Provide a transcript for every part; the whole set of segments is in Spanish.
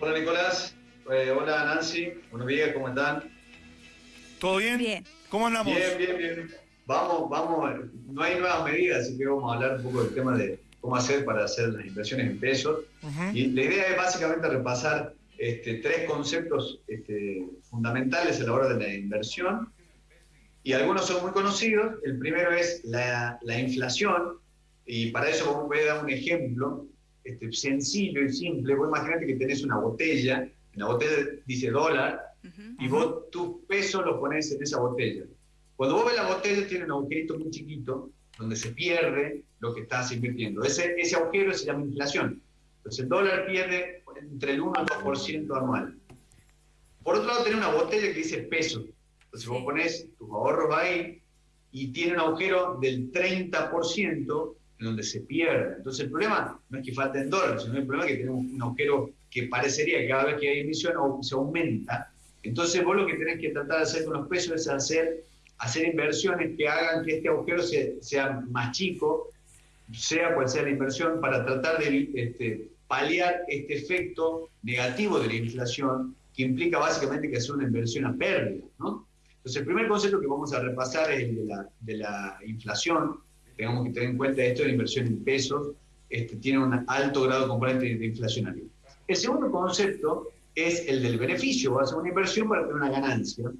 Hola Nicolás, eh, hola Nancy, buenos días, ¿cómo están? ¿Todo bien? Bien. ¿Cómo andamos? Bien, bien, bien. Vamos, vamos, no hay nuevas medidas, así que vamos a hablar un poco del tema de cómo hacer para hacer las inversiones en pesos. Ujú. Y la idea es básicamente repasar este, tres conceptos este, fundamentales a la hora de la inversión. Y algunos son muy conocidos. El primero es la, la inflación. Y para eso voy a dar un ejemplo este, sencillo y simple. Vos imaginate que tenés una botella. En la botella dice dólar. Ujú. Y vos tu peso lo pones en esa botella. Cuando vos ves la botella tiene un agujerito muy chiquito donde se pierde lo que estás invirtiendo. Ese, ese agujero se llama inflación. Entonces el dólar pierde entre el 1 y el 2% anual. Por otro lado, tenés una botella que dice peso. Entonces vos pones tus ahorros ahí y tiene un agujero del 30% en donde se pierde. Entonces el problema no es que falten dólares, sino el problema es que tenemos un agujero que parecería que cada vez que hay emisión se aumenta. Entonces vos lo que tenés que tratar de hacer con los pesos es hacer, hacer inversiones que hagan que este agujero se- sea más chico, sea cual sea la inversión, para tratar de este, paliar este efecto negativo de la inflación que implica básicamente que hacer una inversión a pérdida. ¿no? Entonces el primer concepto que vamos a repasar es el de la inflación. Tenemos que tener en cuenta esto la inversión en pesos, este, tiene un alto grado de componente de inflacionario. El segundo concepto es el del beneficio, vas a hacer una inversión para tener una ganancia.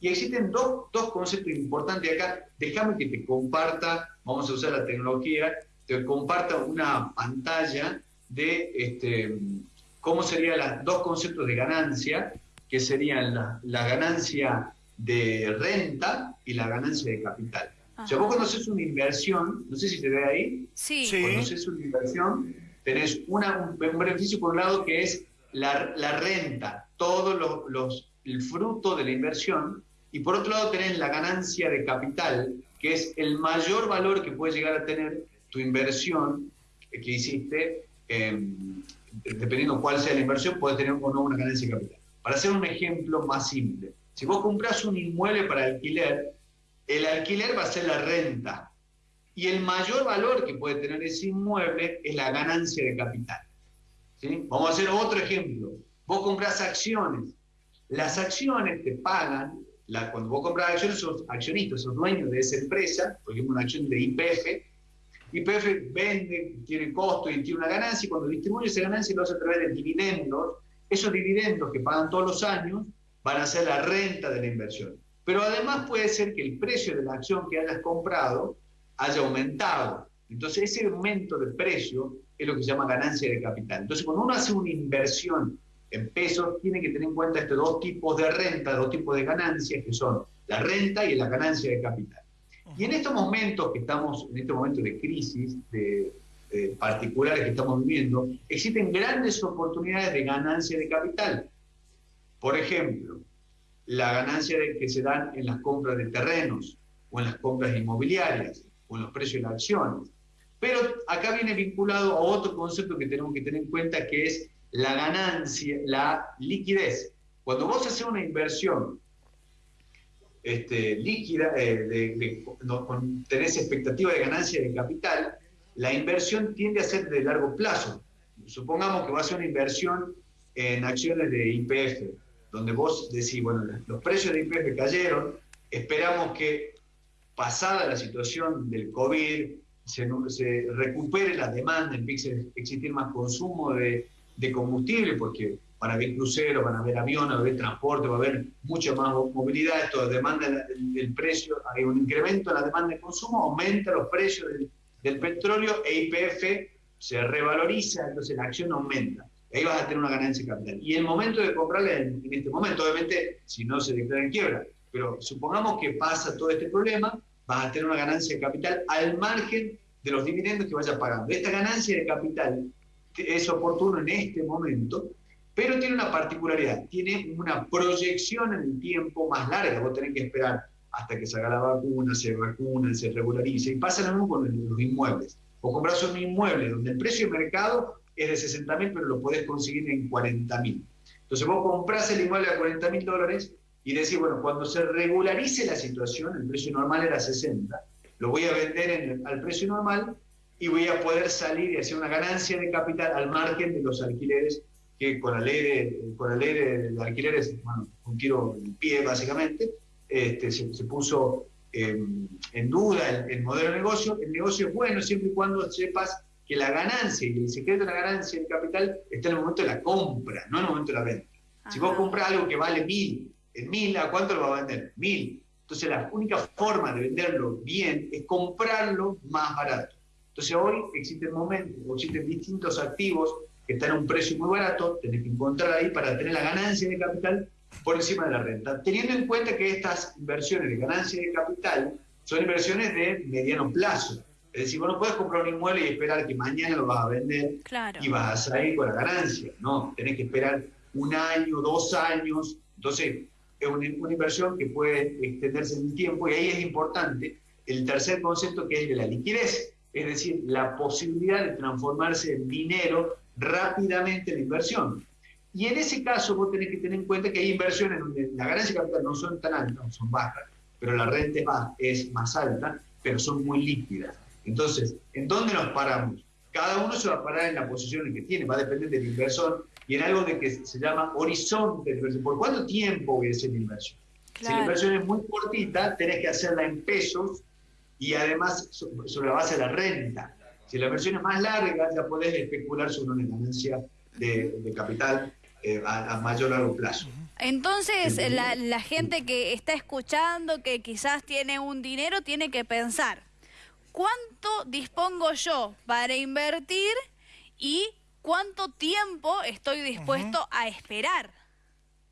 Y existen dos, dos conceptos importantes acá. Déjame que te comparta, vamos a usar la tecnología, te comparta una pantalla de este, cómo serían los dos conceptos de ganancia, que serían la, la ganancia de renta y la ganancia de capital. O sea, Ajá. vos cuando haces una inversión, no sé si te ve ahí, Sí. Sí. cuando haces una inversión, tenés una, un, un beneficio por un lado que es la, la renta, todo los, los- el fruto de la inversión, y por otro lado tenés la ganancia de capital, que es el mayor valor que puede llegar a tener tu inversión que hiciste, eh, dependiendo cuál sea la inversión, puede tener o no una ganancia de capital. Para hacer un ejemplo más simple, si vos compras un inmueble para alquiler, el alquiler va a ser la renta, y el mayor valor que puede tener ese inmueble es la ganancia de capital. ¿sí? Vamos a hacer otro ejemplo. Vos compras acciones. Las acciones te pagan, la, cuando vos compras acciones, sos accionistas, sos dueños de esa empresa, por ejemplo, una acción de IPF. IPF vende, tiene costo y tiene una ganancia, y cuando distribuye esa ganancia lo hace a través de dividendos. Esos dividendos que pagan todos los años van a ser la renta de la inversión. Pero además puede ser que el precio de la acción que hayas comprado haya aumentado. Entonces ese aumento de precio es lo que se llama ganancia de capital. Entonces cuando uno hace una inversión en pesos, tiene que tener en cuenta estos dos tipos de renta, dos tipos de ganancias, que son la renta y la ganancia de capital. Y en estos momentos que estamos, en este momento de crisis, particulares que estamos viviendo, existen grandes oportunidades de ganancia de capital. Por ejemplo, la ganancia que se dan en las compras de terrenos o en las compras inmobiliarias o en los precios de las acciones. Pero acá viene vinculado a otro concepto que tenemos que tener en cuenta que es la ganancia, la liquidez. Cuando vos haces una inversión este, líquida, eh, tenés expectativa de ganancia de capital, la inversión tiende a ser de largo plazo. Supongamos que vas a hacer una inversión en acciones de IPF, donde vos decís, bueno, los precios de IPF cayeron, esperamos que pasada la situación del COVID, se, recupere la demanda, empiece a existir más consumo de, de combustible, porque van a haber cruceros, van a haber aviones, va a haber transporte, va a haber mucha más movilidad, esto demanda el, el precio, hay un incremento en la demanda de consumo, aumenta los precios del, del petróleo e IPF se revaloriza, entonces la acción aumenta. Ahí vas a tener una ganancia de capital. Y el momento de comprarla en, este momento, obviamente, si no se declara en quiebra, pero supongamos que pasa todo este problema, vas a tener una ganancia de capital al margen de los dividendos que vayas pagando. Esta ganancia de capital es oportuno en este momento, pero tiene una particularidad, tiene una proyección en el tiempo más larga. Vos tenés que esperar hasta que salga la vacuna, se vacuna, se regularice. Y pasa lo mismo con los inmuebles. Vos compras un inmueble donde el precio de mercado es de 60 mil, pero lo podés conseguir en 40 mil. Entonces vos comprás el inmueble a 40 mil dólares y decís, bueno, cuando se regularice la situación, el precio normal era 60, lo voy a vender al precio normal y voy a poder salir y hacer una ganancia de capital al margen de los alquileres que con la ley de, con la ley de, alquileres, bueno, un tiro en pie básicamente, este, se, puso em, en duda el, el, modelo de negocio. El negocio es bueno siempre y cuando sepas que la ganancia y el secreto de la ganancia del capital está en el momento de la compra, no en el momento de la venta. Si vos compras algo que vale mil, en mil, ¿a cuánto lo va a vender? Mil. Entonces la única forma de venderlo bien es comprarlo más barato. Entonces hoy existen momentos, existen distintos activos que están a un precio muy barato, tenés que encontrar ahí para tener la ganancia de capital por encima de la renta. Teniendo en cuenta que estas inversiones de ganancia de capital son inversiones de mediano plazo. Es decir, vos no puedes comprar un inmueble y esperar que mañana lo vas a vender y vas a salir con la ganancia. No, tenés que esperar un año, dos años. Entonces, es una, inversión que puede extenderse en el tiempo y ahí es importante el tercer concepto que es de la liquidez, es decir, la posibilidad de transformarse en dinero rápidamente en la inversión. Y en ese caso vos tenés que tener en cuenta que hay inversiones donde la ganancia de capital no son tan altas, son bajas, pero la renta es más alta, pero son muy líquidas. Entonces, ¿en dónde nos paramos? Cada uno se va a parar en la posición en que tiene, va a depender del inversor y en algo de que se llama horizonte de inversión. ¿Por cuánto tiempo voy a hacer la inversión? Si la inversión es muy cortita, tenés que hacerla en pesos y además sobre la base de la renta. Si la inversión es más larga, ya podés especular sobre una ganancia de, capital eh, a, mayor largo plazo. Entonces, la, la gente que está escuchando, que quizás tiene un dinero, tiene que pensar, ¿cuánto dispongo yo para invertir y cuánto tiempo estoy dispuesto a esperar?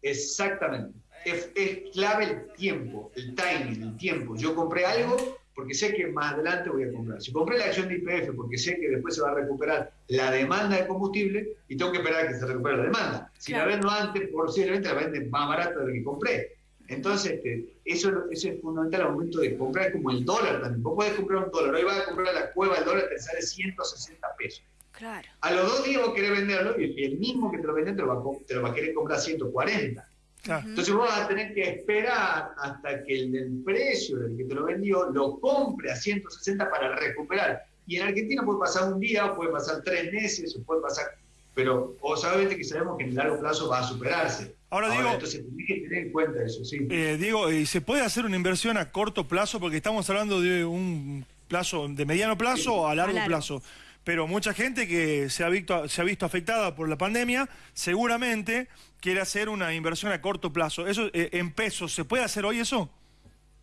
Exactamente. Es, clave el tiempo, el timing, el tiempo. Yo compré algo porque sé que más adelante voy a comprar. Si compré la acción de IPF porque sé que después se va a recuperar la demanda de combustible y tengo que esperar a que se recupere la demanda. Si la vendo antes, posiblemente la venden más barata de lo que compré. Entonces, este, eso, es fundamental al momento de comprar, como el dólar también. Vos podés comprar un dólar, hoy vas a comprar la cueva, el dólar te sale 160 pesos. Claro. A los dos días vos querés venderlo y el mismo que te lo vende te lo va, a querer comprar 140. Entonces vos vas a tener que esperar hasta que el del precio del que te lo vendió lo compre a 160 para recuperar. Y en Argentina puede pasar un día, puede pasar tres meses, o puede pasar... Pero obviamente que sabemos que en el largo plazo va a superarse. Ahora, digo, entonces tenés que tener en cuenta eso, sí. Eh, Diego, ¿y se puede hacer una inversión a corto plazo? Porque estamos hablando de un plazo, de mediano plazo o a largo plazo pero mucha gente que se ha, visto, se ha visto afectada por la pandemia seguramente quiere hacer una inversión a corto plazo. Eso eh, en pesos, ¿se puede hacer hoy eso?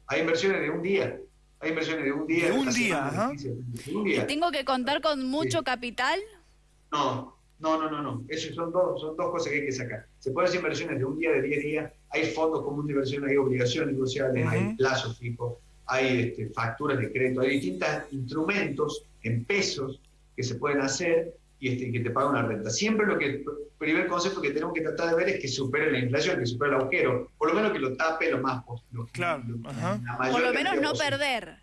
Hay inversiones de un día. Hay inversiones de un día. De un día, ¿Y tengo que contar con mucho capital? No, no, no, no, no. Eso son dos, son dos cosas que hay que sacar. Se pueden hacer inversiones de un día, de 10 días. Hay fondos comunes de inversión, hay obligaciones negociables, hay plazos fijos, hay este, facturas de crédito, hay distintos instrumentos en pesos que se pueden hacer y este, que te paga una renta. Siempre lo que, el primer concepto que tenemos que tratar de ver es que supere la inflación, que supere el agujero, por lo menos que lo tape lo más posible. Claro, por lo menos no perder.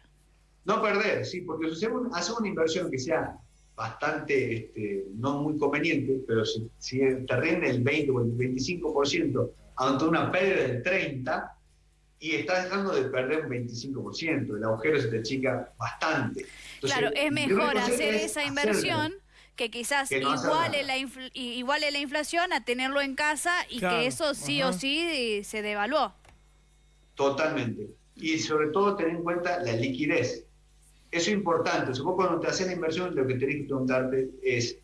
No perder, sí, porque si hacemos una inversión que sea bastante, este, no muy conveniente, pero si, si te rinde el 20 o el 25% ante una pérdida del 30%, y estás dejando de perder un 25%, el agujero se te chica bastante. claro, es mejor hacer esa inversión que quizás iguale, la iguale la inflación a tenerlo en casa y que eso sí o sí se devaluó. Totalmente. Y sobre todo tener en cuenta la liquidez. Eso es importante. Si vos cuando te haces la inversión, lo que tenés que preguntarte es,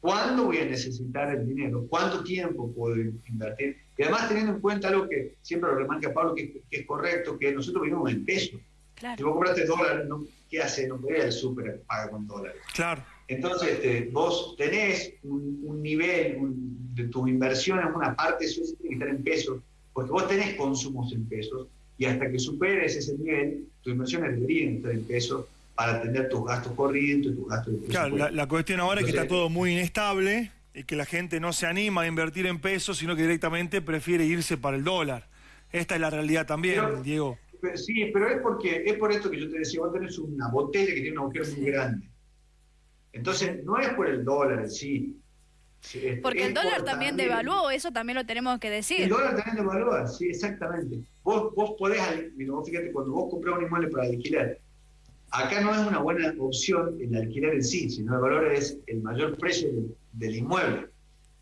¿cuándo voy a necesitar el dinero? ¿Cuánto tiempo puedo invertir? Y además teniendo en cuenta algo que siempre lo remarca Pablo, que, es correcto, que nosotros vivimos en pesos. Si vos compraste dólares, ¿qué hace? No ir al súper paga con dólares. Claro. Entonces, este, vos tenés un, nivel de tus inversiones, una parte de eso tiene que estar en pesos, porque vos tenés consumos en pesos, y hasta que superes ese nivel, tus inversiones deberían estar en pesos para atender tus gastos corrientes, tus gastos de Claro, la, cuestión ahora es que está todo muy inestable y que la gente no se anima a invertir en pesos, sino que directamente prefiere irse para el dólar. Esta es la realidad también, Diego. sí, pero es porque es por esto que yo te decía, vos tenés una botella que tiene un agujero muy grande. Entonces, no es por el dólar en sí. Porque el dólar también, devaluó, eso también lo tenemos que decir. El dólar también devalúa, sí, exactamente. Vos, vos podés, fíjate, cuando vos comprás un inmueble para alquilar, acá no es una buena opción el alquiler en sí, sino el valor es el mayor precio del, inmueble.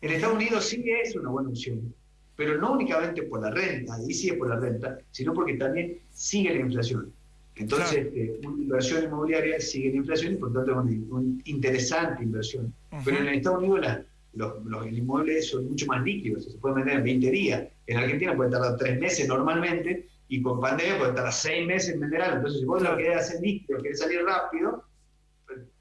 En Estados Unidos sí es una buena opción, pero no únicamente por la renta, ahí sí es por la renta, sino porque también sigue la inflación. Entonces, este, una inversión inmobiliaria sigue la inflación y por tanto es una, interesante inversión. Pero en Estados Unidos los, los, inmuebles son mucho más líquidos, se pueden vender en 20 días. En Argentina puede tardar 3 meses normalmente y con pandemia puede tardar 6 meses en vender algo. Entonces, si vos lo querés hacer líquido, querés salir rápido,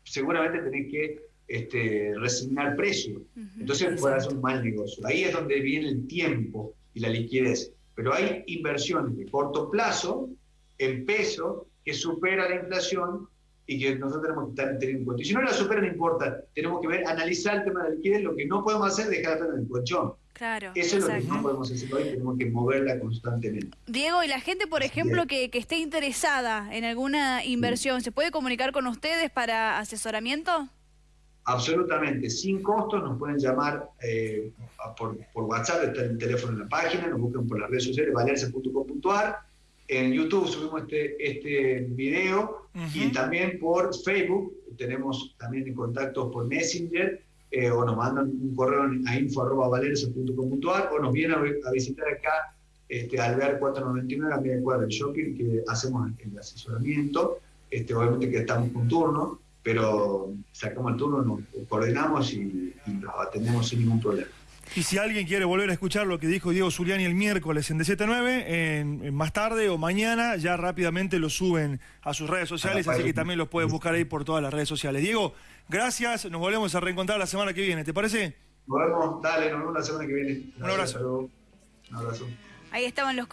seguramente tenés que este, resignar precio. Entonces puede hacer un mal negocio. Ahí es donde viene el tiempo y la liquidez. Pero hay inversiones de corto plazo en peso que supera la inflación y que nosotros tenemos que tener en cuenta. Y si no la supera, no importa. Tenemos que ver, analizar el tema de la liquidez. Lo que no podemos hacer es dejar en el colchón. Claro, Eso es lo que no podemos hacer hoy, tenemos que moverla constantemente. Diego, y la gente, por ejemplo, que, que, esté interesada en alguna inversión, ¿se puede comunicar con ustedes para asesoramiento? Absolutamente, sin costo, nos pueden llamar eh, por, por, WhatsApp, está el teléfono en la página, nos buscan por las redes sociales, valerse.com.ar. En YouTube subimos este, este video y también por Facebook, tenemos también en contacto por Messenger, eh, o nos mandan un correo a info.valerse.com.ar o nos vienen a, visitar acá este, Alvear 499 a media cuadra del shopping, que hacemos el asesoramiento, este, obviamente que estamos con turno pero sacamos el turno, nos coordinamos y, los atendemos sin ningún problema. Y si alguien quiere volver a escuchar lo que dijo Diego Zuliani el miércoles en DZ9, en, más tarde o mañana, ya rápidamente lo suben a sus redes sociales, así que también los pueden buscar ahí por todas las redes sociales. Diego, gracias, nos volvemos a reencontrar la semana que viene, ¿te parece? Nos vemos, dale, nos vemos la semana que viene. Un abrazo. Un abrazo. Ahí estaban los